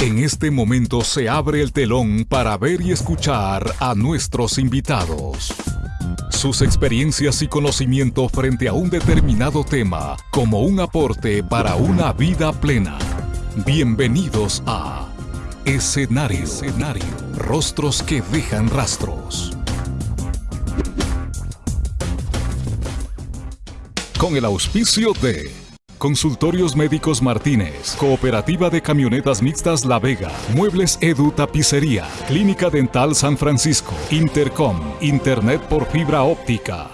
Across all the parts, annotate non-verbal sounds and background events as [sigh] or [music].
En este momento se abre el telón para ver y escuchar a nuestros invitados. Sus experiencias y conocimiento frente a un determinado tema como un aporte para una vida plena. Bienvenidos a Escenario. Escenario. Rostros que dejan rastros. Con el auspicio de Consultorios Médicos Martínez, Cooperativa de Camionetas Mixtas La Vega, Muebles Edu Tapicería, Clínica Dental San Francisco, Intercom, Internet por fibra óptica.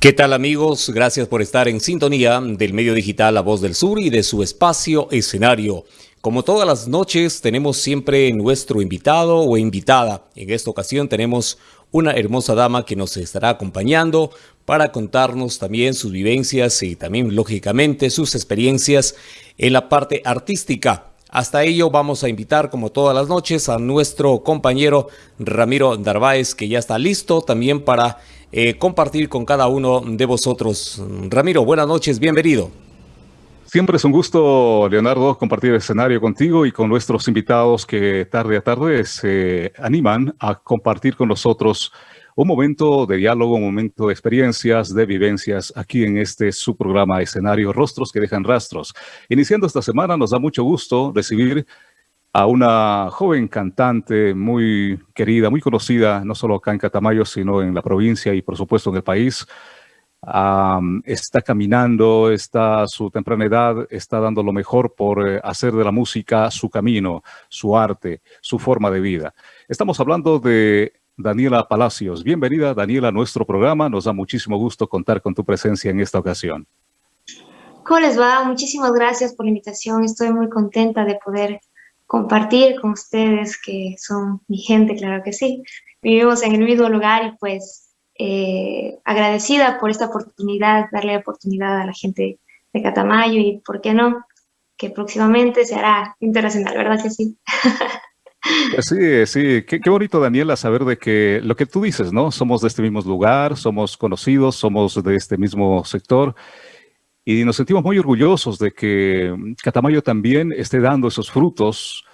¿Qué tal amigos? Gracias por estar en sintonía del medio digital La Voz del Sur y de su espacio escenario. Como todas las noches tenemos siempre nuestro invitado o invitada. En esta ocasión tenemos una hermosa dama que nos estará acompañando para contarnos también sus vivencias y también, lógicamente, sus experiencias en la parte artística. Hasta ello vamos a invitar, como todas las noches, a nuestro compañero Ramiro Darváez, que ya está listo también para eh, compartir con cada uno de vosotros. Ramiro, buenas noches, bienvenido. Siempre es un gusto, Leonardo, compartir el escenario contigo y con nuestros invitados que tarde a tarde se animan a compartir con nosotros un momento de diálogo, un momento de experiencias, de vivencias aquí en este su programa escenario Rostros que dejan rastros. Iniciando esta semana nos da mucho gusto recibir a una joven cantante muy querida, muy conocida, no solo acá en Catamayo, sino en la provincia y por supuesto en el país. Está caminando, está a su temprana edad, está dando lo mejor por eh, hacer de la música su camino, su arte, su forma de vida. Estamos hablando de Daniela Palacios. Bienvenida, Daniela, a nuestro programa. Nos da muchísimo gusto contar con tu presencia en esta ocasión. ¿Cómo les va? Muchísimas gracias por la invitación. Estoy muy contenta de poder compartir con ustedes, que son mi gente, claro que sí. Vivimos en el mismo lugar y pues eh, agradecida por esta oportunidad, darle oportunidad a la gente de Catamayo y, ¿por qué no?, que próximamente se hará internacional, ¿verdad que sí? [laughs] Sí, sí, qué, bonito Daniela saber de que lo que tú dices, ¿no? Somos de este mismo lugar, somos conocidos, somos de este mismo sector y nos sentimos muy orgullosos de que Catamayo también esté dando esos frutos,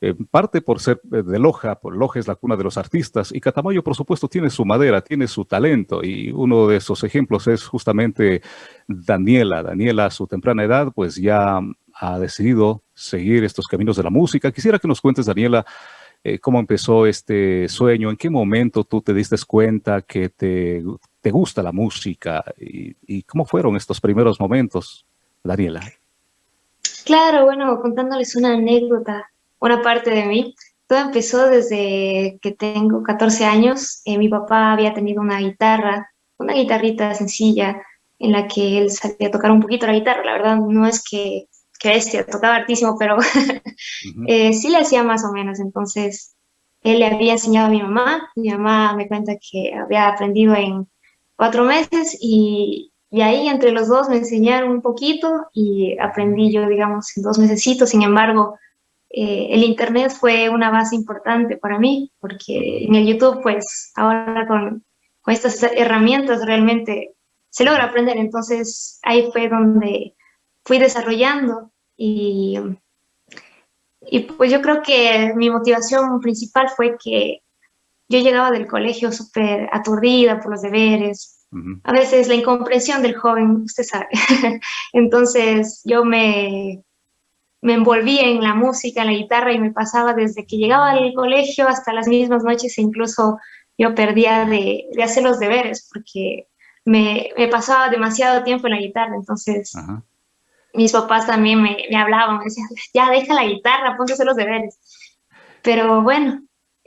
en parte por ser de Loja, por Loja es la cuna de los artistas y Catamayo por supuesto tiene su madera, tiene su talento y uno de esos ejemplos es justamente Daniela. Daniela a su temprana edad pues ya ha decidido seguir estos caminos de la música. Quisiera que nos cuentes, Daniela, eh, cómo empezó este sueño, en qué momento tú te diste cuenta que te, te gusta la música y, cómo fueron estos primeros momentos, Daniela. Claro, bueno, contándoles una anécdota, una parte de mí. Todo empezó desde que tengo 14 años. Eh, mi papá había tenido una guitarra, una guitarrita sencilla, en la que él sabía tocar un poquito la guitarra. La verdad, no es que que bestia, tocaba hartísimo, pero [laughs] eh, sí le hacía más o menos. Entonces, él le había enseñado a mi mamá. Mi mamá me cuenta que había aprendido en cuatro meses y, y ahí entre los dos me enseñaron un poquito y aprendí yo, digamos, en dos mesecitos. Sin embargo, eh, el internet fue una base importante para mí, porque en el YouTube, pues ahora con, con estas herramientas realmente se logra aprender. Entonces ahí fue donde fui desarrollando y, y pues yo creo que mi motivación principal fue que yo llegaba del colegio súper aturdida por los deberes, a veces la incomprensión del joven, usted sabe. [laughs] Entonces yo me, me envolví en la música, en la guitarra y me pasaba desde que llegaba al colegio hasta las mismas noches e incluso yo perdía de, de hacer los deberes porque me, me, pasaba demasiado tiempo en la guitarra, entonces mis papás también me, me, hablaban, me decían, ya deja la guitarra, ponte a hacer los deberes. Pero bueno,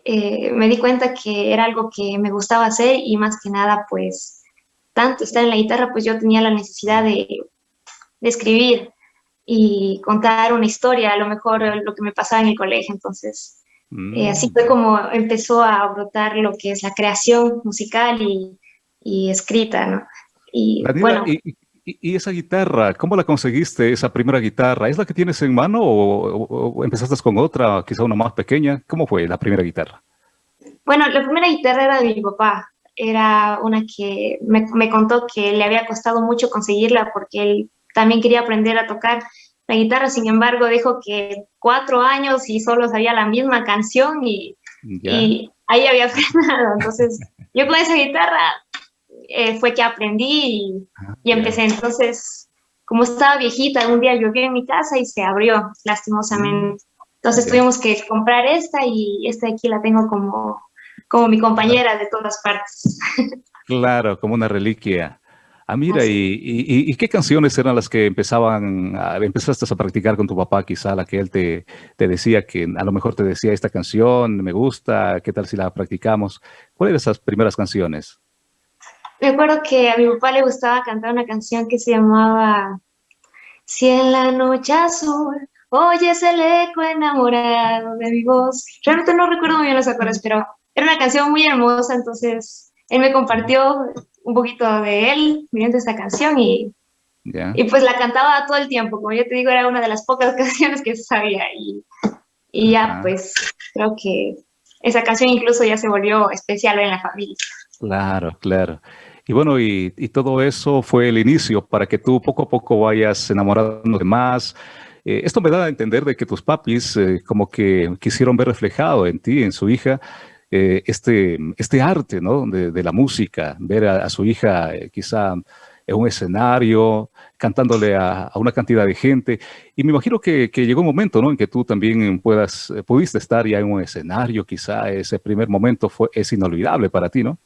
eh, me di cuenta que era algo que me gustaba hacer y más que nada, pues, tanto estar en la guitarra, pues yo tenía la necesidad de, de escribir y contar una historia, a lo mejor lo que me pasaba en el colegio, entonces, eh, así fue mm. como empezó a brotar lo que es la creación musical y, y escrita, ¿no? Y, bueno, ¿Y, esa guitarra, cómo la conseguiste, esa primera guitarra? ¿Es la que tienes en mano o, empezaste con otra, quizá una más pequeña? ¿Cómo fue la primera guitarra? Bueno, la primera guitarra era de mi papá. Era una que me, me contó que le había costado mucho conseguirla porque él también quería aprender a tocar, la guitarra, sin embargo, dijo que cuatro años y solo sabía la misma canción y, y ahí había [laughs] frenado. Entonces, yo con esa guitarra eh, fue que aprendí y, ah, y empecé. Entonces, como estaba viejita, un día llovió en mi casa y se abrió, lastimosamente. Entonces tuvimos que comprar esta y esta de aquí la tengo como, como mi compañera de todas partes. [laughs] Claro, como una reliquia. Ah, mira, y, y, qué canciones eran las que empezaban, a, empezaste a practicar con tu papá, quizá la que él te, te, decía que a lo mejor te decía esta canción, me gusta, qué tal si la practicamos? ¿Cuáles eran esas primeras canciones? Me acuerdo que a mi papá le gustaba cantar una canción que se llamaba Si en la noche azul oyes el eco enamorado de mi voz. Realmente no recuerdo muy bien los acordes, pero era una canción muy hermosa, entonces él me compartió un poquito de él mediante esta canción y, y pues la cantaba todo el tiempo. Como yo te digo, era una de las pocas [laughs] canciones que sabía y, y ya pues creo que esa canción incluso ya se volvió especial en la familia. Claro, claro. Y bueno, y, y, todo eso fue el inicio para que tú poco a poco vayas enamorando de más, eh, esto me da a entender de que tus papis eh, como que quisieron ver reflejado en ti, en su hija, eh, este, este arte ¿no? de, la música, ver a, su hija quizá en un escenario, cantándole a, una cantidad de gente. Y me imagino que, llegó un momento ¿no? en que tú también puedas, pudiste estar ya en un escenario, quizá ese primer momento fue, es inolvidable para ti, ¿no?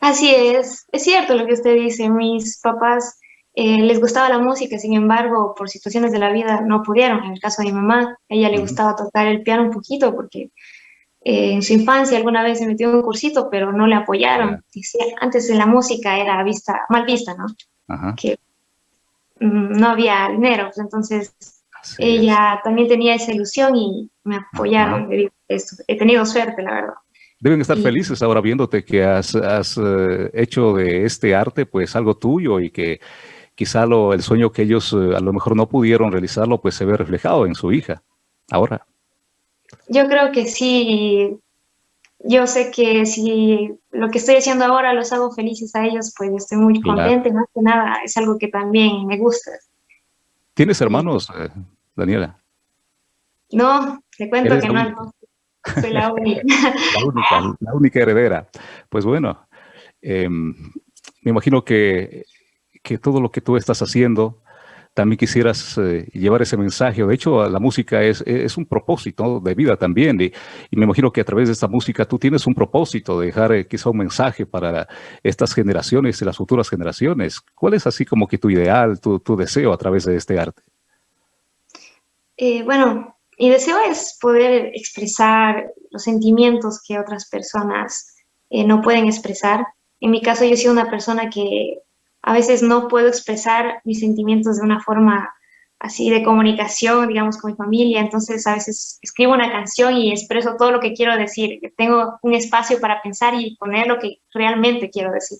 Así es, es cierto lo que usted dice, mis papás eh, les gustaba la música, sin embargo, por situaciones de la vida no pudieron. En el caso de mi mamá, a ella le gustaba tocar el piano un poquito porque eh, en su infancia alguna vez se metió en un cursito, pero no le apoyaron. Antes la música era vista, mal vista, ¿no? Que mm, no había dinero, pues entonces ella también tenía esa ilusión y me apoyaron. He tenido suerte, la verdad. Deben estar felices ahora viéndote que has, has eh, hecho de este arte pues algo tuyo y que quizá lo, el sueño que ellos eh, a lo mejor no pudieron realizarlo, pues se ve reflejado en su hija ahora. Yo creo que sí. Yo sé que si lo que estoy haciendo ahora los hago felices a ellos, pues estoy muy contenta. Más que nada es algo que también me gusta. ¿Tienes hermanos, eh, Daniela? No, te cuento que no, soy la [laughs] única. la única, la única heredera. Pues bueno, em, me imagino que que todo lo que tú estás haciendo, también quisieras eh, llevar ese mensaje. De hecho, la música es, es un propósito de vida también. Y, me imagino que a través de esta música tú tienes un propósito de dejar eh, quizá un mensaje para estas generaciones y las futuras generaciones. ¿Cuál es así como que tu ideal, tu, tu deseo a través de este arte? Eh, bueno, mi deseo es poder expresar los sentimientos que otras personas no pueden expresar. En mi caso, yo soy una persona que a veces no puedo expresar mis sentimientos de una forma así de comunicación, digamos, con mi familia, entonces a veces escribo una canción y expreso todo lo que quiero decir, tengo un espacio para pensar y poner lo que realmente quiero decir.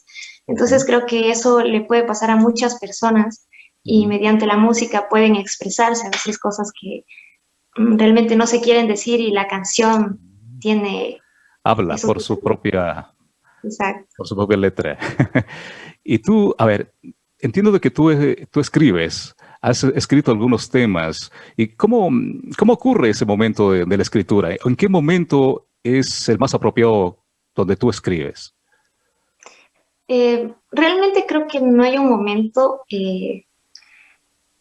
Entonces creo que eso le puede pasar a muchas personas y mediante la música pueden expresarse a veces cosas que mm, realmente no se quieren decir y la canción tiene... Habla por su propia... Por su propia letra. [laughs] Y tú, a ver, entiendo de que tú, eh, tú escribes, has escrito algunos temas. ¿Y cómo, cómo ocurre ese momento de, la escritura? ¿En qué momento es el más apropiado donde tú escribes? Eh, realmente creo que no hay un momento. Eh,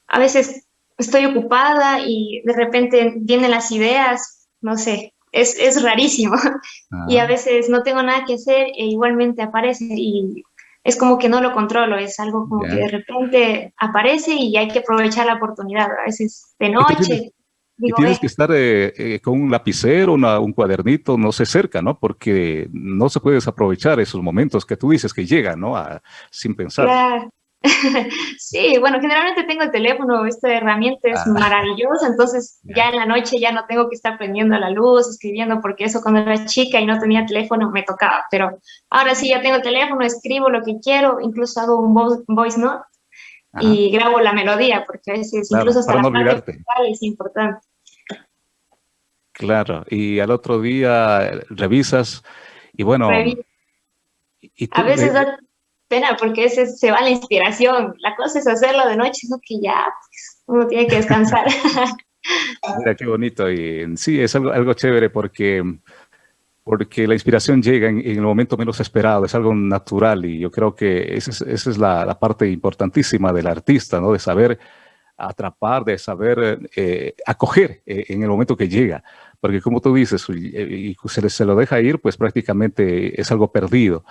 a veces estoy ocupada y de repente vienen las ideas, no sé, es, es rarísimo. [laughs] Y a ah. veces no tengo nada que hacer e igualmente aparece y es como que no lo controlo, es algo como que de repente aparece y hay que aprovechar la oportunidad, a veces de noche. y tienes que estar eh, eh, con un lapicero, un cuadernito, no sé, cerca, ¿no? Porque no se puede desaprovechar esos momentos que tú dices que llegan, ¿no? sin pensar. Claro. [laughs] sí, bueno, generalmente tengo el teléfono, esta herramienta es ah. maravillosa, entonces ya en la noche ya no tengo que estar prendiendo la luz, escribiendo, porque eso cuando era chica y no tenía teléfono me tocaba, pero ahora sí ya tengo el teléfono, escribo lo que quiero, incluso hago un voice note y grabo la melodía, porque a veces incluso hasta la no es importante. Claro, y al otro día revisas y bueno... a veces pena porque ese se va la inspiración. La cosa es hacerlo de noche, no que ya pues, uno tiene que descansar. [laughs] Mira, qué bonito. Y sí, es algo, algo chévere porque, porque la inspiración llega en, el momento menos esperado, es algo natural y yo creo que esa es, esa es la, la, parte importantísima del artista, ¿no? De saber atrapar, de saber eh, acoger eh, en el momento que llega. Porque como tú dices, y, se, se, lo deja ir, pues prácticamente es algo perdido.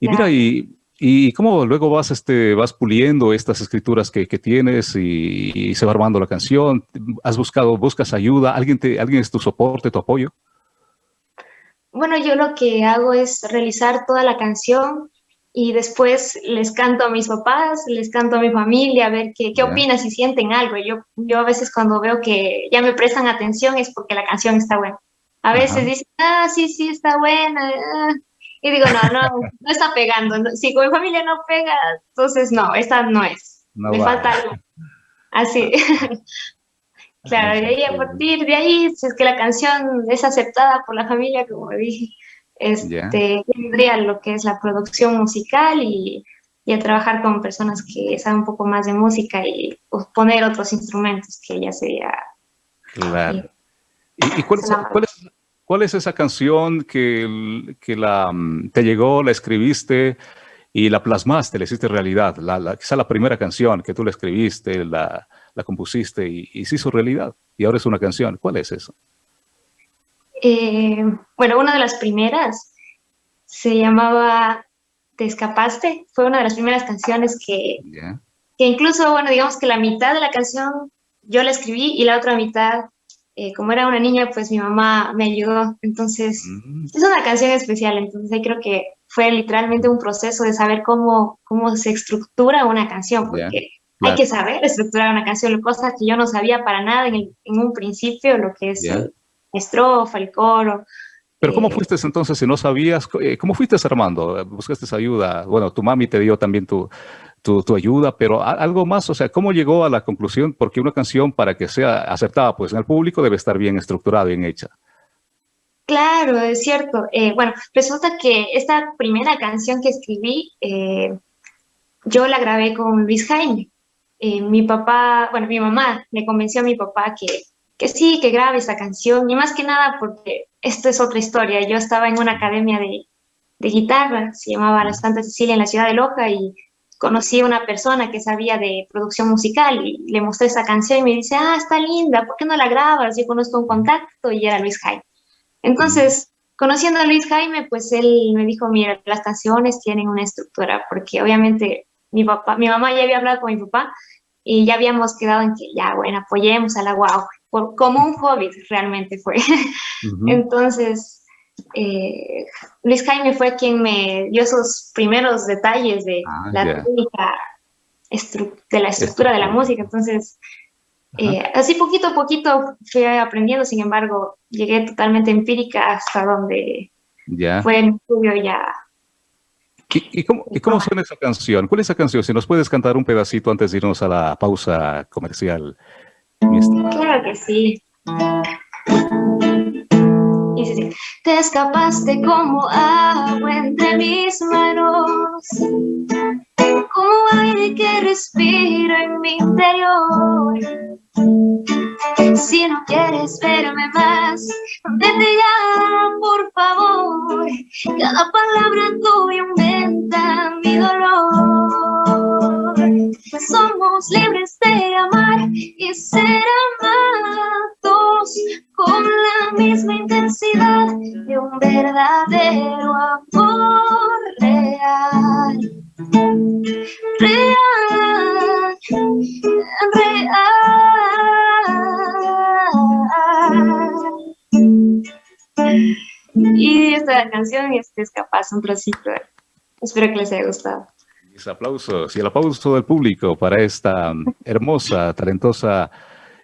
Y mira, y ¿Y cómo luego vas, este, vas puliendo estas escrituras que, que tienes y, y, se va armando la canción? ¿Has buscado, buscas ayuda? ¿Alguien, te, ¿Alguien es tu soporte, tu apoyo? Bueno, yo lo que hago es realizar toda la canción y después les canto a mis papás, les canto a mi familia, a ver qué, qué opinan, si sienten algo. Yo, yo a veces cuando veo que ya me prestan atención es porque la canción está buena. A veces dicen, ah, sí, sí, está buena. Ah, y digo, no, no, no está pegando. Si con mi familia no pega, entonces no, esta no es. Me falta algo. Así. [laughs] [laughs] claro, y de ahí, a partir de ahí, si es que la canción es aceptada por la familia, como dije, este, tendría lo que es la producción musical y, y, a trabajar con personas que saben un poco más de música y pues, poner otros instrumentos, que ya sería... Claro. ¿Y, cuál, es, cuál, es, ¿Cuál es esa canción que, que la, mm, te llegó, la escribiste y la plasmaste, la hiciste realidad? La, la, quizá la primera canción que tú la escribiste, la, la compusiste y, y, se hizo realidad. Y ahora es una canción. ¿Cuál es eso? Eh, bueno, una de las primeras se llamaba Te escapaste. Fue una de las primeras canciones que, yeah. que incluso, bueno, digamos que la mitad de la canción yo la escribí y la otra mitad eh, como era una niña, pues mi mamá me ayudó. Entonces, mm. es una canción especial. Entonces, creo que fue literalmente un proceso de saber cómo, cómo se estructura una canción, porque yeah. hay que saber estructurar una canción, cosas que yo no sabía para nada en, el, en un principio, lo que es yeah. el estrofa, el coro. Pero ¿cómo eh, fuiste entonces si no sabías? Eh, ¿Cómo fuiste armando? ¿Buscaste ayuda? Bueno, tu mami te dio también tu, tu, tu, ayuda, pero algo más, o sea, ¿cómo llegó a la conclusión? Porque una canción para que sea aceptada pues en el público debe estar bien estructurada, bien hecha. Claro, es cierto. Eh, bueno, resulta que esta primera canción que escribí, eh, yo la grabé con Luis Jaime. Eh, mi papá, bueno, mi mamá le convenció a mi papá que, que sí, que grabe esa canción, y más que nada porque esto es otra historia. Yo estaba en una academia de, de guitarra, se llamaba La Santa Cecilia en la ciudad de Loja, y conocí a una persona que sabía de producción musical y le mostré esa canción y me dice, ah, está linda, ¿por qué no la grabas? Yo conozco un contacto y era Luis Jaime. Entonces, conociendo a Luis Jaime, pues él me dijo, mira, las canciones tienen una estructura, porque obviamente mi papá, mi mamá ya había hablado con mi papá y ya habíamos quedado en que ya, bueno, apoyemos a la guau, por, como un hobby realmente fue. Uh [laughs] -huh. Entonces, eh, Luis Jaime fue quien me dio esos primeros detalles de ah, la yeah. técnica, de la estructura de la música, entonces eh, así poquito a poquito fui aprendiendo, sin embargo, llegué totalmente empírica hasta donde yeah. fue mi estudio ya. ¿Y, y cómo, ¿Y cómo suena esa canción? ¿Cuál es esa canción? Si nos puedes cantar un pedacito antes de irnos a la pausa comercial. Claro que sí. Te escapaste como agua entre mis manos, como aire que respira en mi interior. Si no quieres verme más, vete ya, por favor. Cada palabra tuya aumenta mi dolor. Somos libres de amar y ser amados con la misma intensidad de un verdadero amor real. Real, real. Y esta canción este, es capaz un trocito. Espero que les haya gustado. Aplausos y el aplauso del público para esta hermosa, talentosa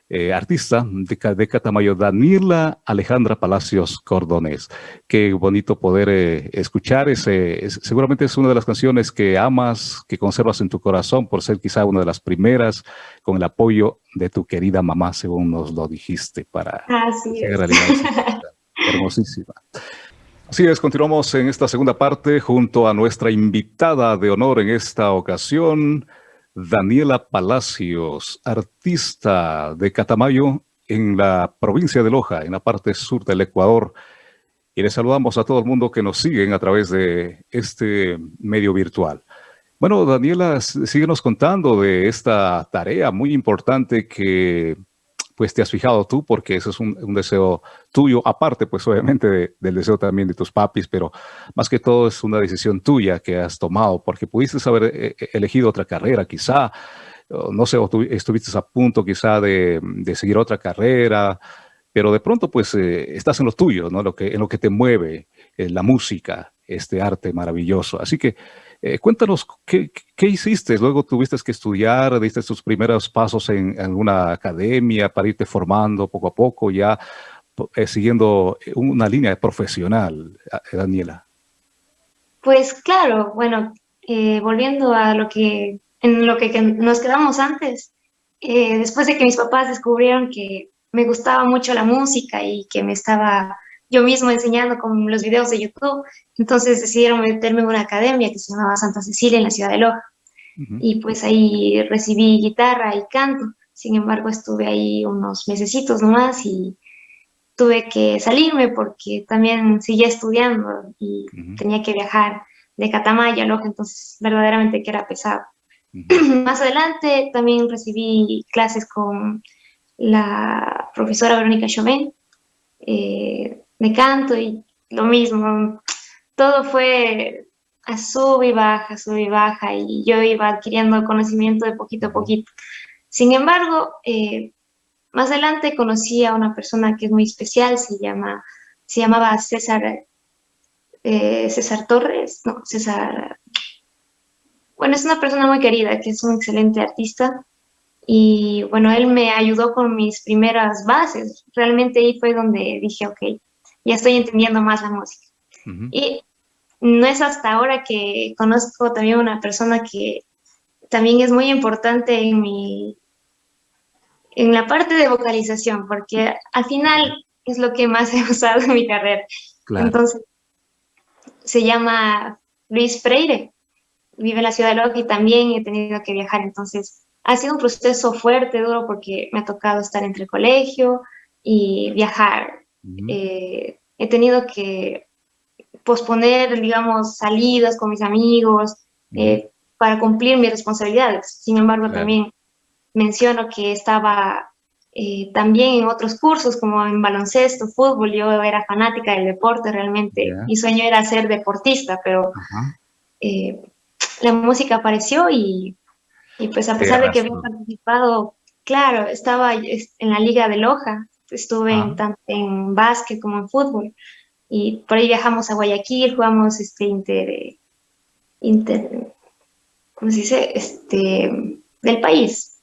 eh, artista de, de, Catamayo, Daniela Alejandra Palacios Cordones. Qué bonito poder eh, escuchar ese, es, seguramente es una de las canciones que amas, que conservas en tu corazón por ser quizá una de las primeras con el apoyo de tu querida mamá, según nos lo dijiste, para Así es. realidad. [laughs] Hermosísima. Así es, continuamos en esta segunda parte junto a nuestra invitada de honor en esta ocasión, Daniela Palacios, artista de Catamayo en la provincia de Loja, en la parte sur del Ecuador. Y le saludamos a todo el mundo que nos siguen a través de este medio virtual. Bueno, Daniela, síguenos contando de esta tarea muy importante que pues te has fijado tú, porque eso es un, deseo tuyo, aparte pues obviamente del deseo también de tus papis, pero más que todo es una decisión tuya que has tomado, porque pudiste haber eh, eh, elegido otra carrera quizá, no sé, o estuviste a punto quizá de, seguir otra carrera, pero de pronto pues eh, estás en lo tuyo, ¿no? Lo que, en lo que te mueve, la música, este arte maravilloso. Así que eh, cuéntanos, ¿qué, hiciste? Luego tuviste que estudiar, diste tus primeros pasos en, alguna academia para irte formando poco a poco, ya eh, siguiendo una línea profesional, eh, Daniela. Pues claro, bueno, volviendo a lo que, en lo que, nos quedamos antes, después de que mis papás descubrieron que me gustaba mucho la música y que me estaba yo mismo enseñando con los videos de YouTube. Entonces decidieron meterme en una academia que se llamaba Santa Cecilia en la ciudad de Loja. Y pues ahí recibí guitarra y canto. Sin embargo, estuve ahí unos mesecitos nomás y tuve que salirme porque también seguía estudiando y tenía que viajar de Catamaya a Loja, entonces verdaderamente que era pesado. [clears throat] Más adelante también recibí clases con la profesora Verónica Chauvin, eh, me canto y lo mismo. Todo fue a sub y baja, sub y baja, y yo iba adquiriendo conocimiento de poquito a poquito. Sin embargo, eh, más adelante conocí a una persona que es muy especial, se, llama, se llamaba César, eh, César Torres, no, César... Bueno, es una persona muy querida, que es un excelente artista, y bueno, él me ayudó con mis primeras bases. Realmente ahí fue donde dije, ok, ya estoy entendiendo más la música. Y no es hasta ahora que conozco también una persona que también es muy importante en mi, en la parte de vocalización, porque al final es lo que más [laughs] he usado en mi carrera. Entonces, se llama Luis Freire, vive en la ciudad de Loja y también he tenido que viajar, entonces ha sido un proceso fuerte, duro, porque me ha tocado estar entre el colegio y viajar eh, he tenido que posponer, digamos, salidas con mis amigos eh, para cumplir mis responsabilidades. Sin embargo, también menciono que estaba eh, también en otros cursos como en baloncesto, fútbol, yo era fanática del deporte realmente, mi sueño era ser deportista, pero la música apareció y, y pues a pesar de que había participado, claro, estaba en la Liga de Loja, estuve en, tanto en básquet como en fútbol. Y por ahí viajamos a Guayaquil, jugamos este inter, inter ¿cómo se dice? Este, del país.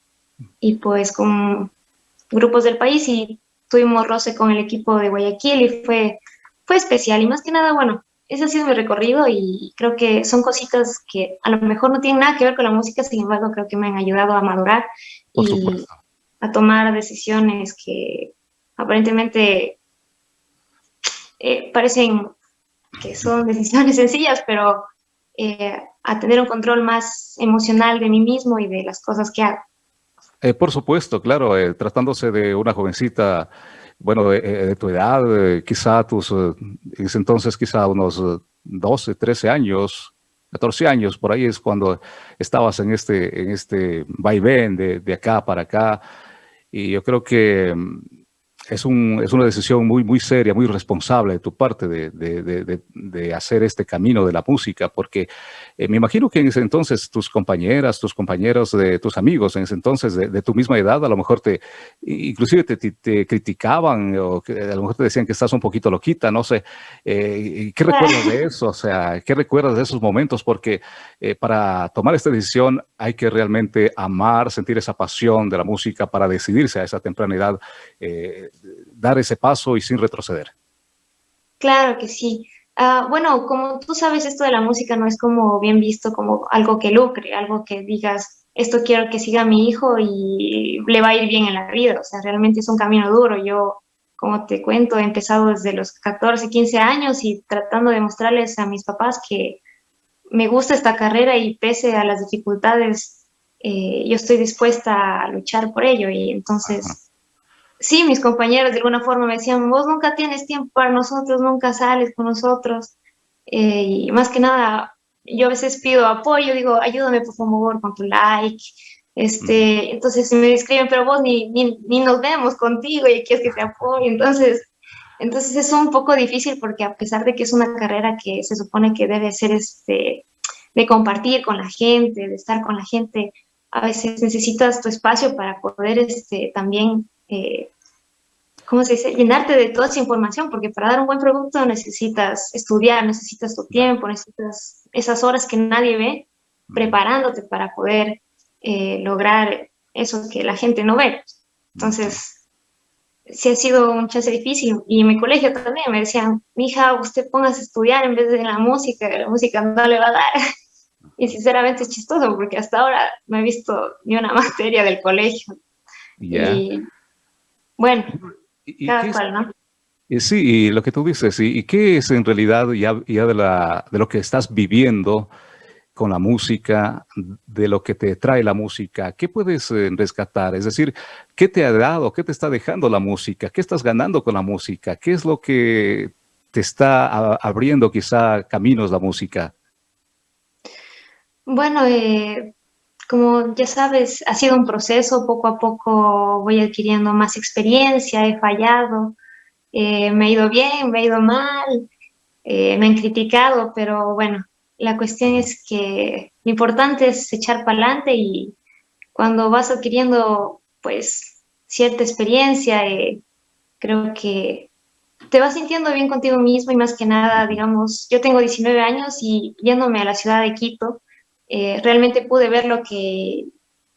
Y pues con grupos del país y tuvimos roce con el equipo de Guayaquil y fue, fue especial. Y más que nada, bueno, ese ha sido mi recorrido y creo que son cositas que a lo mejor no tienen nada que ver con la música, sin embargo creo que me han ayudado a madurar y a tomar decisiones que aparentemente eh, parecen que son [laughs] decisiones sencillas, pero eh, a tener un control más emocional de mí mismo y de las cosas que hago. Eh, por supuesto, claro, tratándose de una jovencita, bueno, de, tu edad, quizá tus, en ese entonces quizá unos 12, 13 años, 14 años, por ahí es cuando estabas en este, en este vaivén de, de acá para acá, y yo creo que es, un, es, una decisión muy, muy seria, muy responsable de tu parte de, de, de, hacer este camino de la música, porque eh, me imagino que en ese entonces tus compañeras, tus compañeros, de tus amigos, en ese entonces de, tu misma edad, a lo mejor te, inclusive te, te, criticaban o a lo mejor te decían que estás un poquito loquita, no sé. Eh, ¿Qué recuerdas de eso? O sea, ¿qué recuerdas de esos momentos? Porque eh, para tomar esta decisión hay que realmente amar, sentir esa pasión de la música para decidirse a esa temprana edad dar ese paso y sin retroceder. Claro que sí. Ah, bueno, como tú sabes, esto de la música no es como bien visto como algo que lucre, algo que digas, esto quiero que siga mi hijo y le va a ir bien en la vida. O sea, realmente es un camino duro. Yo como te cuento, he empezado desde los 14, 15 años y tratando de mostrarles a mis papás que me gusta esta carrera y pese a las dificultades, eh, yo estoy dispuesta a luchar por ello. Y entonces, sí, mis compañeros de alguna forma me decían, vos nunca tienes tiempo para nosotros, nunca sales con nosotros. Eh, y más que nada, yo a veces pido apoyo, digo, ayúdame por favor con tu like, este, entonces me escriben, pero vos ni, ni, ni, nos vemos contigo y quieres que te apoye. Entonces, entonces es un poco difícil porque a pesar de que es una carrera que se supone que debe ser este, de compartir con la gente, de estar con la gente, a veces necesitas tu espacio para poder este, también, eh, ¿cómo se dice?, llenarte de toda esa información, porque para dar un buen producto necesitas estudiar, necesitas tu tiempo, necesitas esas horas que nadie ve, preparándote para poder eh, lograr eso que la gente no ve. Entonces, sí ha sido un chance difícil. Y en mi colegio también me decían, hija, usted póngase a estudiar en vez de la música, la música no le va a dar. Y sinceramente es chistoso porque hasta ahora no he visto ni una [laughs] materia del colegio. Y bueno, cada cual, ¿no? Sí, y lo que tú dices, ¿y, qué es en realidad ya, ya de, la, de lo que estás viviendo con la música, de lo que te trae la música, ¿qué puedes eh, rescatar? Es decir, ¿qué te ha dado, qué te está dejando la música? ¿Qué estás ganando con la música? ¿Qué es lo que te está abriendo quizá caminos la música? Bueno, eh, como ya sabes, ha sido un proceso, poco a poco voy adquiriendo más experiencia, he fallado, eh, me ha ido bien, me ha ido mal, me han criticado, pero bueno, la cuestión es que lo importante es echar para adelante y cuando vas adquiriendo pues cierta experiencia, eh, creo que te vas sintiendo bien contigo mismo y más que nada, digamos, yo tengo 19 años y yéndome a la ciudad de Quito, eh, realmente pude ver lo que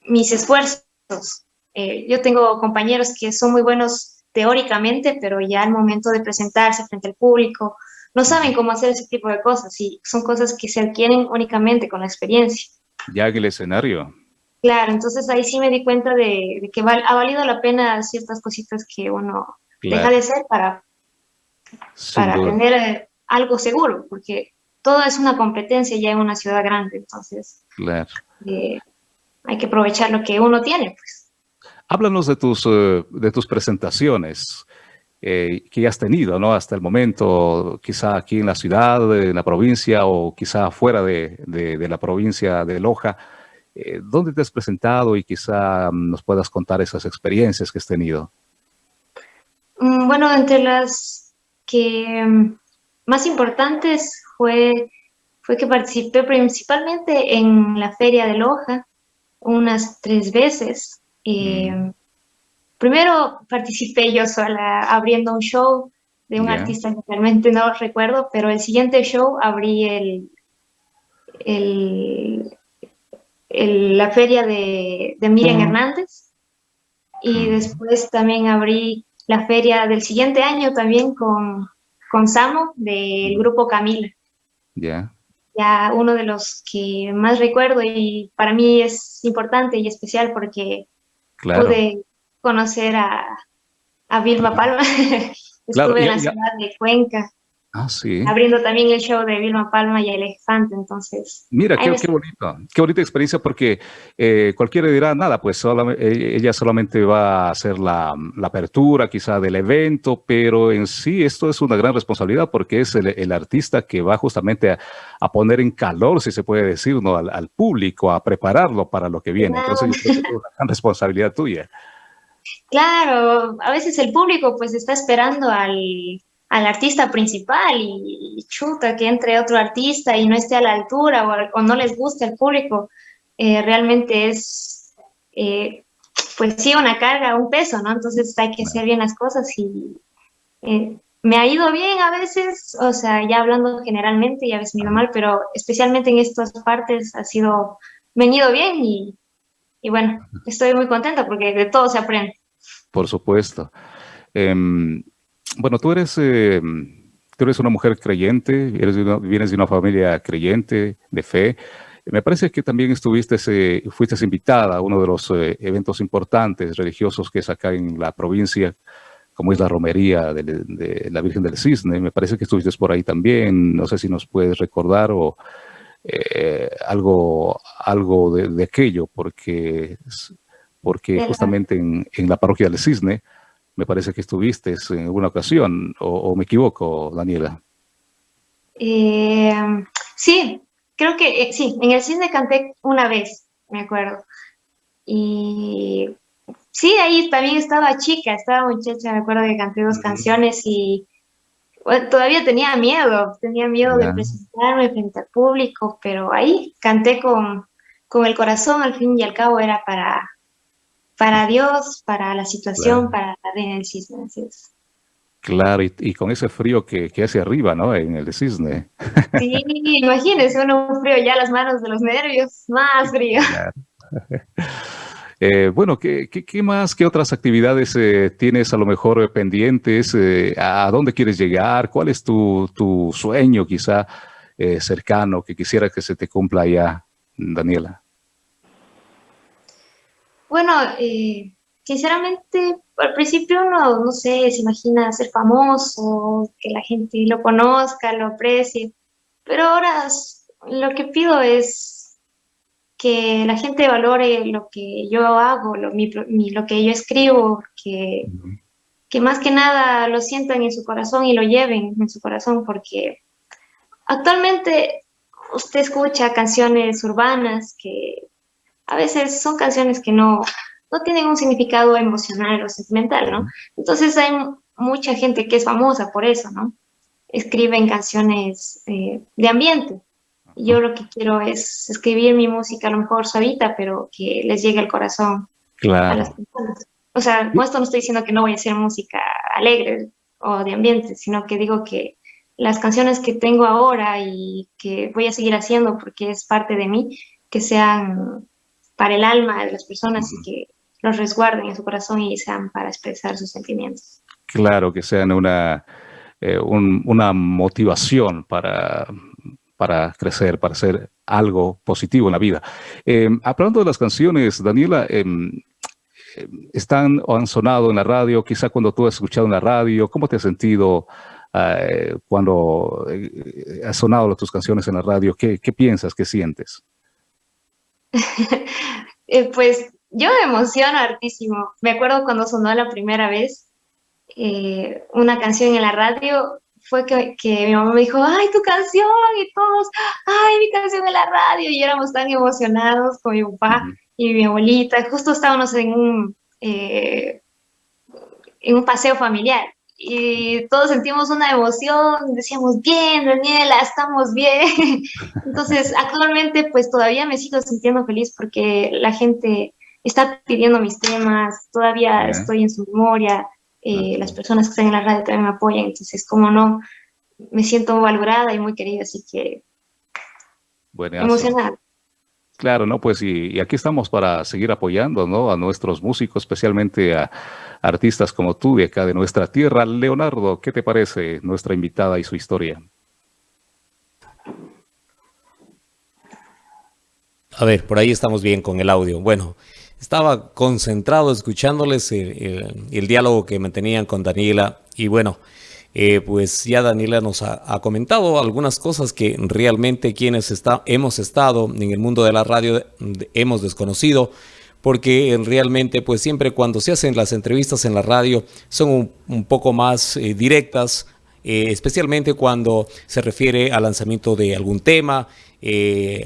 mis esfuerzos, eh, yo tengo compañeros que son muy buenos teóricamente, pero ya al momento de presentarse frente al público no saben cómo hacer ese tipo de cosas y son cosas que se adquieren únicamente con la experiencia. Ya que el escenario. Claro, entonces ahí sí me di cuenta de, que ha valido la pena ciertas cositas que uno deja de hacer para, para tener eh, algo seguro, porque todo es una competencia ya en una ciudad grande, entonces claro. Eh, hay que aprovechar lo que uno tiene. Pues. Háblanos de tus, eh, de tus presentaciones. Eh, que has tenido ¿no? hasta el momento, quizá aquí en la ciudad, en la provincia o quizá fuera de, de, la provincia de Loja. Eh, ¿Dónde te has presentado y quizá mm, nos puedas contar esas experiencias que has tenido? Mm, bueno, entre las que mm, más importantes fue, fue que participé principalmente en la feria de Loja unas tres veces. Eh, Primero participé yo sola abriendo un show de un artista que realmente no recuerdo, pero el siguiente show abrí el, el, la feria de, de Miriam Hernández. Y después también abrí la feria del siguiente año también con, con Samo del grupo Camila. Ya. Ya uno de los que más recuerdo y para mí es importante y especial porque pude conocer a, a Vilma Palma. [laughs] Estuve en la ciudad de Cuenca. Ah, sí. Abriendo también el show de Vilma Palma y el elefante, entonces... Mira, qué, qué, bonito, qué bonita experiencia porque eh, cualquiera dirá, nada, pues solamente, ella solamente va a hacer la, la, apertura quizá del evento, pero en sí esto es una gran responsabilidad porque es el, el artista que va justamente a, a, poner en calor, si se puede decir, ¿no? al, al público, a prepararlo para lo que viene. Entonces yo creo que es una gran [laughs] responsabilidad tuya. Claro, a veces el público pues está esperando al, artista principal y, chuta que entre otro artista y no esté a la altura o, no les gusta el público, eh, realmente es, eh, pues sí, una carga, un peso, ¿no? Entonces hay que hacer bien las cosas y eh, me ha ido bien a veces, o sea, ya hablando generalmente y a veces me ido mal, pero especialmente en estas partes ha sido, me ha ido bien y y bueno, estoy muy contenta porque de todo se aprende. Por supuesto. Em, bueno, tú eres, em, tú eres una mujer creyente, eres vienes de una familia creyente, de fe. Me parece que también estuviste, eh, fuiste invitada a uno de los eh, eventos importantes religiosos que es acá en la provincia, como es la romería de, la Virgen del Cisne. Me parece que estuviste por ahí también. No sé si nos puedes recordar o eh, algo, algo de, aquello, porque, porque justamente en, la parroquia del Cisne me parece que estuviste en alguna ocasión, o, me equivoco, Daniela. Eh, sí, creo que eh, sí, en el Cisne canté una vez, me acuerdo. Y sí, ahí también estaba chica, estaba muchacha, me acuerdo que canté dos canciones y todavía tenía miedo, tenía miedo de presentarme frente al público, pero ahí canté con, con el corazón, al fin y al cabo era para, para Dios, para la situación, para la reina del cisne, Claro, y, con ese frío que, que, hace arriba, ¿no? En el cisne. Sí, imagínense, uno frío ya las manos de los nervios, más frío. [laughs] Eh, bueno, ¿qué, más, qué otras actividades eh, tienes a lo mejor eh, pendientes? ¿A dónde quieres llegar? ¿Cuál es tu, sueño quizá cercano que quisiera que se te cumpla ya, Daniela? Bueno, sinceramente, al principio uno, no sé, se imagina ser famoso, que la gente lo conozca, lo aprecie, pero ahora lo que pido es que la gente valore lo que yo hago, lo, lo que yo escribo, que, que más que nada lo sientan en su corazón y lo lleven en su corazón, porque actualmente usted escucha canciones urbanas que a veces son canciones que no, no tienen un significado emocional o sentimental, ¿no? Entonces hay mucha gente que es famosa por eso, ¿no? Escriben canciones eh, de ambiente, yo lo que quiero es escribir mi música a lo mejor suavita, pero que les llegue al corazón a las personas. O sea, con esto no estoy diciendo que no voy a hacer música alegre o de ambiente, sino que digo que las canciones que tengo ahora y que voy a seguir haciendo porque es parte de mí, que sean para el alma de las personas y que los resguarden en su corazón y sean para expresar sus sentimientos. Claro, que sean una, eh, una motivación para, para crecer, para hacer algo positivo en la vida. Em, hablando de las canciones, Daniela, em, em, están o han sonado en la radio, quizá cuando tú has escuchado en la radio, ¿cómo te has sentido eh, cuando eh, has sonado tus canciones en la radio? ¿Qué, piensas, qué sientes? [laughs] Eh, pues yo me emociono hartísimo. Me acuerdo cuando sonó la primera vez una canción en la radio, fue que, mi mamá me dijo, ay, tu canción, y todos, ay, mi canción en la radio, y éramos tan emocionados con mi papá y mi abuelita, justo estábamos en un, eh, en un paseo familiar, y todos sentimos una emoción, decíamos, bien, Daniela, estamos bien. [laughs] Entonces, actualmente, pues todavía me sigo sintiendo feliz porque la gente está pidiendo mis temas, todavía estoy en su memoria, eh, las personas que están en la radio también me apoyan, entonces como no, me siento valorada y muy querida, así que emocionada. Claro, ¿no? Pues y, aquí estamos para seguir apoyando, ¿no? A nuestros músicos, especialmente a artistas como tú de acá de nuestra tierra. Leonardo, ¿qué te parece nuestra invitada y su historia? A ver, por ahí estamos bien con el audio. Bueno, estaba concentrado escuchándoles el, diálogo que mantenían con Daniela y bueno, eh, pues ya Daniela nos ha, comentado algunas cosas que realmente quienes está, hemos estado en el mundo de la radio hemos desconocido porque realmente pues siempre cuando se hacen las entrevistas en la radio son un, poco más eh, directas, eh, especialmente cuando se refiere al lanzamiento de algún tema,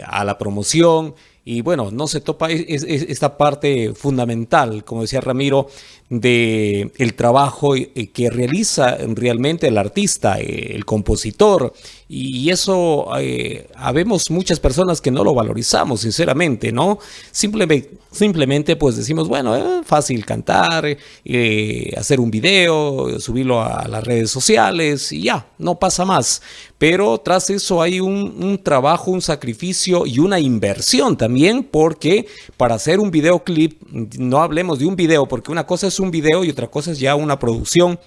a la promoción, y bueno, no se topa esta parte fundamental, como decía Ramiro, de el trabajo eh, que realiza realmente el artista, eh, el compositor, y eso eh, habemos muchas personas que no lo valorizamos, sinceramente, ¿no? Simplemente, simplemente pues decimos, bueno, es fácil cantar, hacer un video, subirlo a las redes sociales y ya, no pasa más. Pero tras eso hay un, trabajo, un sacrificio y una inversión también, porque para hacer un videoclip, no hablemos de un video, porque una cosa es un video y otra cosa es ya una producción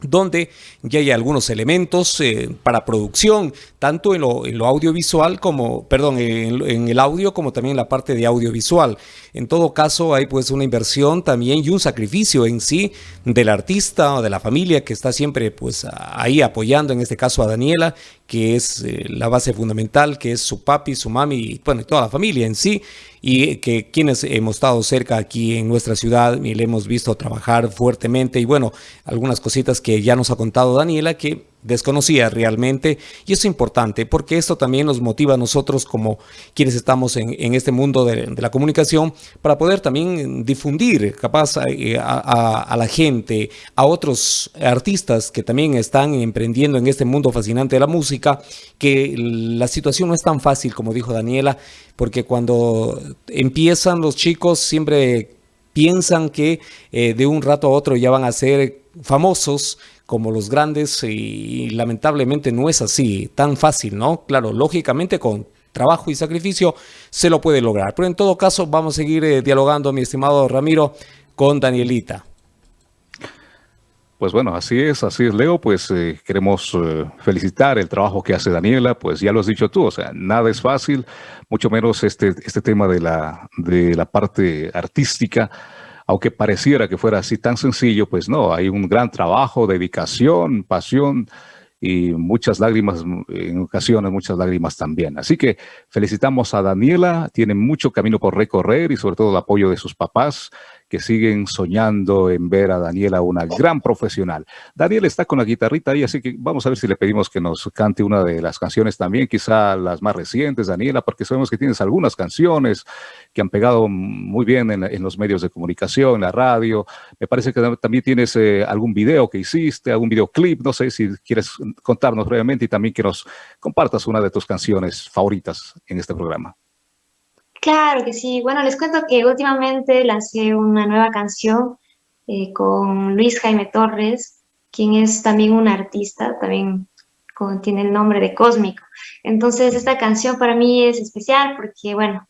donde ya hay algunos elementos eh, para producción, tanto en lo, audiovisual como, perdón, en, el audio como también en la parte de audiovisual. En todo caso, hay pues una inversión también y un sacrificio en sí del artista o de la familia que está siempre pues ahí apoyando, en este caso a Daniela, que es eh, la base fundamental, que es su papi, su mami, bueno, y toda la familia en sí, y que quienes hemos estado cerca aquí en nuestra ciudad y le hemos visto trabajar fuertemente, y bueno, algunas cositas que ya nos ha contado Daniela, que desconocía realmente y es importante porque esto también nos motiva a nosotros como quienes estamos en, este mundo de, la comunicación para poder también difundir capaz eh, a, la gente, a otros artistas que también están emprendiendo en este mundo fascinante de la música, que la situación no es tan fácil como dijo Daniela, porque cuando empiezan los chicos siempre piensan que eh, de un rato a otro ya van a ser famosos como los grandes y lamentablemente no es así, tan fácil, ¿no? Claro, lógicamente con trabajo y sacrificio se lo puede lograr. Pero en todo caso vamos a seguir eh, dialogando, mi estimado Ramiro, con Danielita. Pues bueno, así es, así es, Leo. Pues eh, queremos eh, felicitar el trabajo que hace Daniela. Pues ya lo has dicho tú, o sea, nada es fácil, mucho menos este, este tema de la, de la parte artística aunque pareciera que fuera así tan sencillo, pues no, hay un gran trabajo, dedicación, pasión y muchas lágrimas, en ocasiones muchas lágrimas también. Así que felicitamos a Daniela, tiene mucho camino por recorrer y sobre todo el apoyo de sus papás que siguen soñando en ver a Daniela una gran profesional. Daniela está con la guitarrita ahí, así que vamos a ver si le pedimos que nos cante una de las canciones también, quizá las más recientes, Daniela, porque sabemos que tienes algunas canciones que han pegado muy bien en, los medios de comunicación, en la radio. Me parece que también tienes eh, algún video que hiciste, algún videoclip, no sé si quieres contarnos brevemente y también que nos compartas una de tus canciones favoritas en este programa. Claro que sí. Bueno, les cuento que últimamente lancé una nueva canción eh, con Luis Jaime Torres, quien es también un artista, también tiene el nombre de Cósmico. Entonces, esta canción para mí es especial porque, bueno,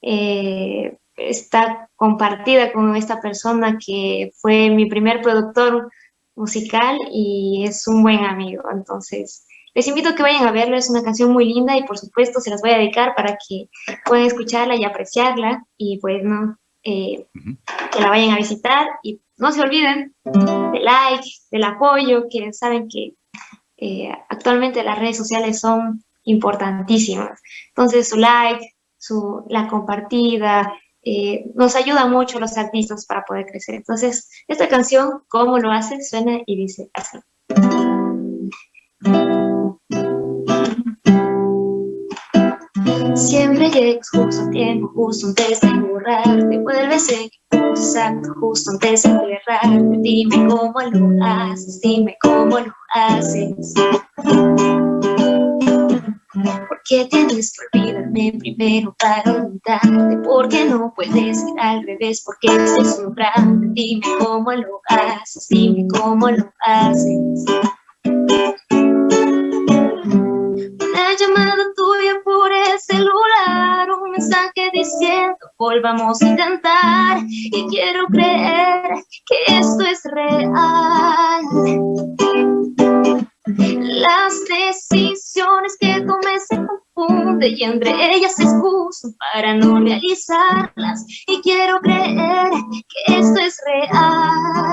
eh, está compartida con esta persona que fue mi primer productor musical y es un buen amigo. Entonces, les invito a que vayan a verlo, es una canción muy linda y por supuesto se las voy a dedicar para que puedan escucharla y apreciarla y pues no, eh, que la vayan a visitar y no se olviden del like, del apoyo, que saben que eh, actualmente las redes sociales son importantísimas. Entonces su like, su, la compartida, eh, nos ayuda mucho a los artistas para poder crecer. Entonces, esta canción, ¿cómo lo hace? Suena y dice así. Siempre llegas justo a tiempo, justo antes de borrarte Vuelves en exacto, justo antes de errarte Dime cómo lo haces, dime cómo lo haces ¿Por qué tienes que olvidarme primero para olvidarte? ¿Por qué no puedes ir al revés? ¿Por qué estoy sobrando? Dime cómo lo haces, dime cómo lo haces celular, un mensaje diciendo volvamos a intentar y quiero creer que esto es real. Las decisiones que tomé se confunden y entre ellas excuso para no realizarlas y quiero creer que esto es real.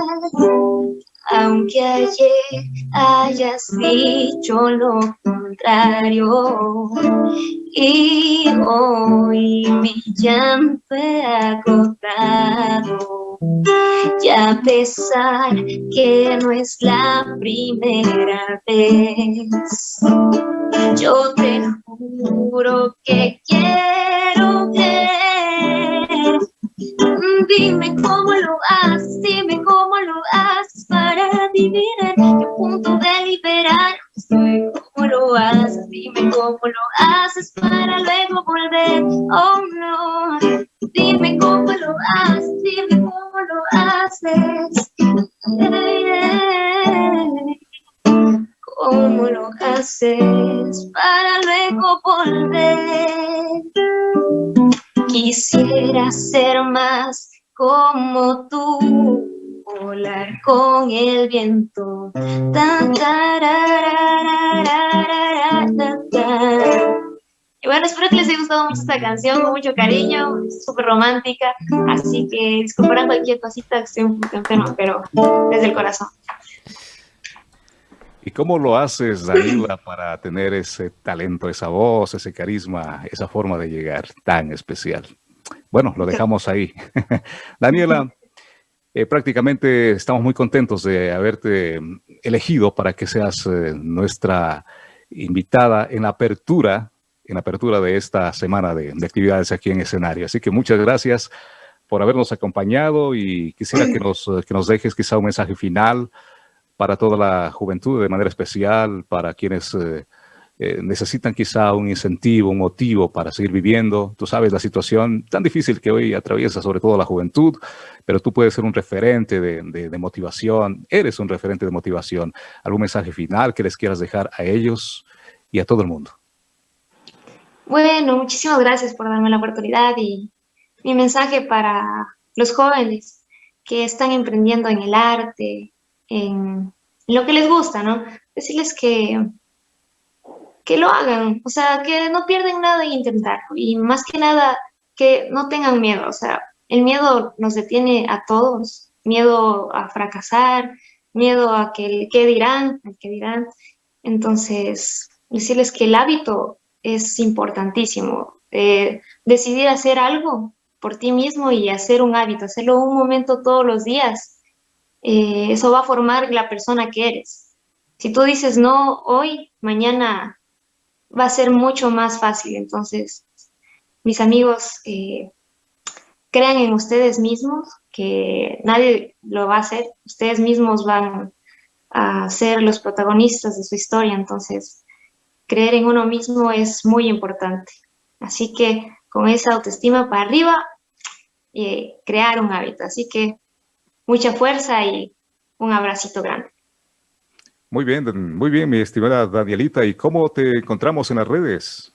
Aunque ayer hayas dicho lo contrario y hoy mi llanto he agotado. Y a pesar que no es la primera vez, yo te juro que quiero creer. Dime cómo lo haces, dime cómo lo haces para vivir en punto de liberar. Cómo lo haces, dime cómo lo haces para luego volver. Oh no, dime cómo lo haces, dime cómo lo haces. ¿Cómo lo haces para luego volver? Quisiera ser más como tú volar con el viento. Y bueno, espero que les haya gustado mucho esta canción, con mucho cariño, súper romántica, así que disculparán cualquier cosita esté un poco enferma, pero desde el corazón. ¿Y cómo lo haces, Daniela, para tener ese talento, esa voz, ese carisma, esa forma de llegar tan especial? Bueno, lo dejamos ahí. [laughs] Daniela, eh, prácticamente estamos muy contentos de haberte elegido para que seas eh, nuestra invitada en la apertura, en la apertura de esta semana de, actividades aquí en escenario. Así que muchas gracias por habernos acompañado y quisiera que nos, que nos dejes quizá un mensaje final para toda la juventud, de manera especial para quienes eh, eh, necesitan quizá un incentivo, un motivo para seguir viviendo. Tú sabes la situación tan difícil que hoy atraviesa sobre todo la juventud, pero tú puedes ser un referente de, motivación, eres un referente de motivación. ¿Algún mensaje final que les quieras dejar a ellos y a todo el mundo? Bueno, muchísimas gracias por darme la oportunidad y mi mensaje para los jóvenes que están emprendiendo en el arte, en lo que les gusta, ¿no? Decirles que que lo hagan, o sea, que no pierden nada en intentarlo y más que nada que no tengan miedo, o sea, el miedo nos detiene a todos, miedo a fracasar, miedo a que qué dirán, el que dirán. Entonces, decirles que el hábito es importantísimo, eh, decidir hacer algo por ti mismo y hacer un hábito, hacerlo un momento todos los días, eh, eso va a formar la persona que eres. Si tú dices no hoy, mañana va a ser mucho más fácil. Entonces, mis amigos, eh, crean en ustedes mismos, que nadie lo va a hacer, ustedes mismos van a ser los protagonistas de su historia, entonces creer en uno mismo es muy importante. Así que con esa autoestima para arriba, eh, crear un hábito. Así que mucha fuerza y un abracito grande. Muy bien, muy bien, mi estimada Danielita. ¿Y cómo te encontramos en las redes?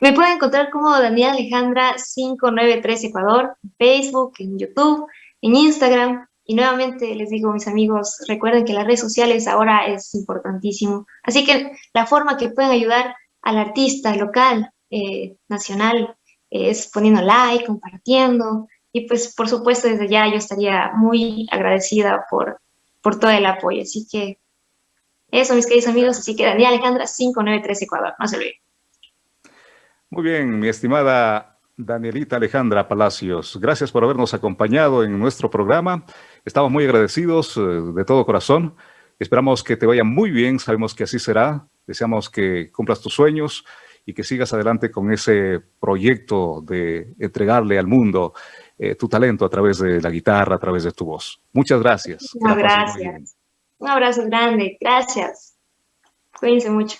Me pueden encontrar como Daniela Alejandra 593 Ecuador, en Facebook, en YouTube, en Instagram. Y nuevamente les digo, mis amigos, recuerden que las redes sociales ahora es importantísimo. Así que la forma que pueden ayudar al artista local, eh, nacional, es poniendo like, compartiendo. Y pues, por supuesto, desde ya yo estaría muy agradecida por, por todo el apoyo. Así que eso, mis queridos amigos, así que Daniela Alejandra, 593 Ecuador, no se olviden. Muy bien, mi estimada Danielita Alejandra Palacios, gracias por habernos acompañado en nuestro programa. Estamos muy agradecidos eh, de todo corazón. Esperamos que te vaya muy bien, sabemos que así será. Deseamos que cumplas tus sueños y que sigas adelante con ese proyecto de entregarle al mundo eh, tu talento a través de la guitarra, a través de tu voz. Muchas gracias. Muchas gracias. Un abrazo grande, gracias. Cuídense mucho.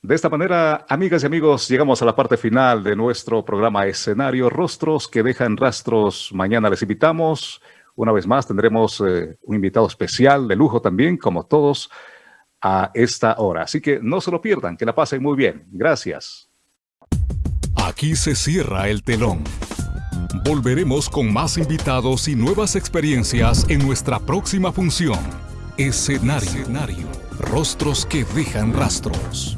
De esta manera, amigas y amigos, llegamos a la parte final de nuestro programa Escenario Rostros que dejan rastros. Mañana les invitamos. Una vez más tendremos eh, un invitado especial de lujo también, como todos, a esta hora. Así que no se lo pierdan, que la pasen muy bien. Gracias. Aquí se cierra el telón. Volveremos con más invitados y nuevas experiencias en nuestra próxima función. Escenario. Rostros que dejan rastros.